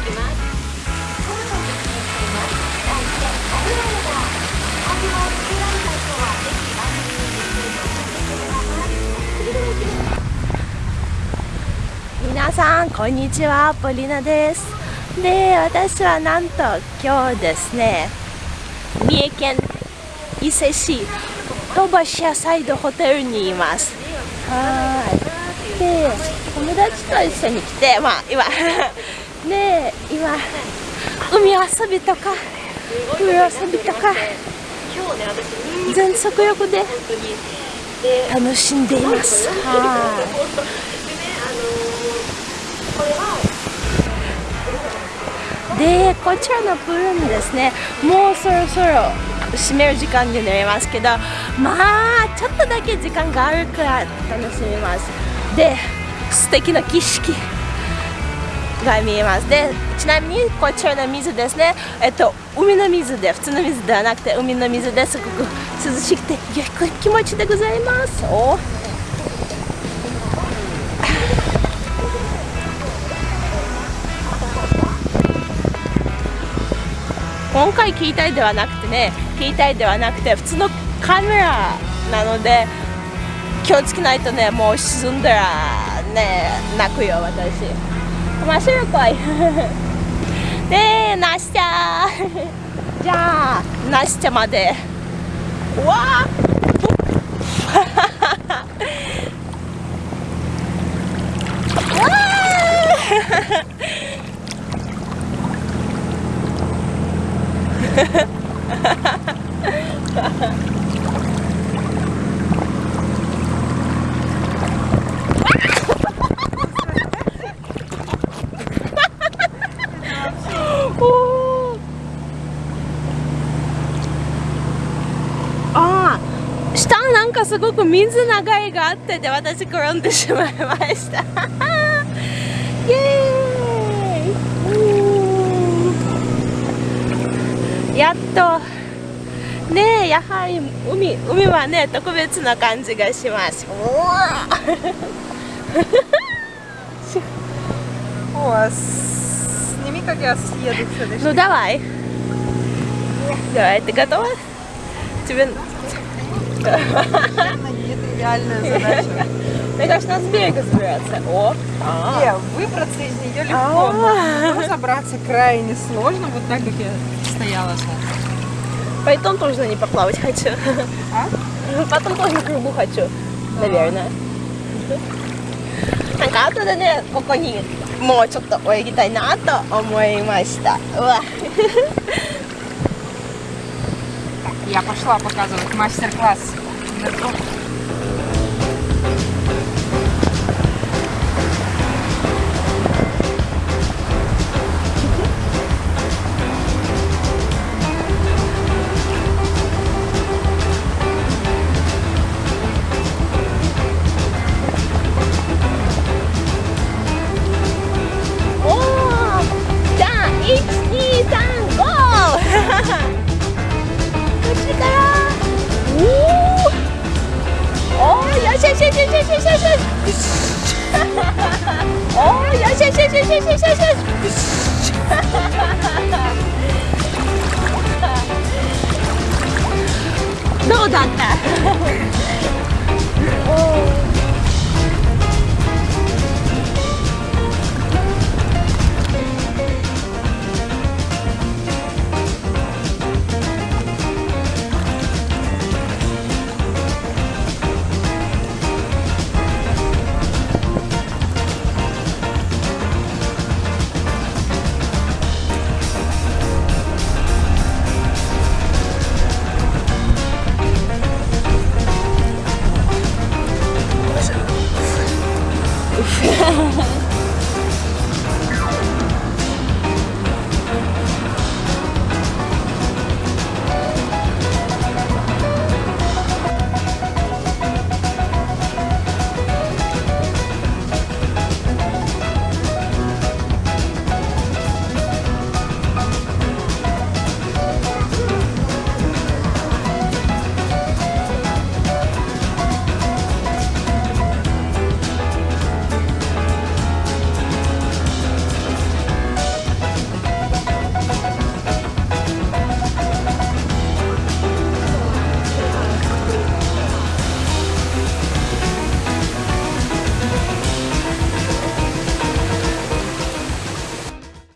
していきます皆さんこんにちはポリナです。で私はなんと今日ですね三重県伊勢市鳥羽シアサイドホテルにいます。はい。で友達と一緒に来てまあ今で今海遊びとかプール遊びとか全速力で楽しんでいます。でこちらのプールにですねもうそろそろ閉める時間になりますけどまあちょっとだけ時間があるから楽しみます。で素敵な景色。が見えます。でちなみにこちらの水ですね。えっと海の水で普通の水ではなくて海の水です。ごく涼しくて良い気持ちでございます。お。今回携帯ではなくてね携帯ではなくて普通のカメラなので気をつけないとねもう沈んだらね泣くよ私。面白い。でナシちゃじゃあナシちゃまで うわあああ下なんかすごく水流れがあってで私転んでしまいましたイエーイやっとねえやはり海海はね特別な感じがします О, сними, как я съеду в Ну давай. Давай, ты готова? Тебе... Нетривиальная задача. Мне кажется, надо с берега забираться. О! а. Не, выбраться из нее легко, А. но забраться крайне сложно, вот так, как я стояла сейчас. Потом тоже не поплавать хочу. А? Потом тоже на кругу хочу, наверное. なんか後でね、ここにもうちょっと泳ぎたいなと思いました。うわ。 я пошла показывать мастер-класс. しよしよしよしよしよしよしよしよしよしよしどうだった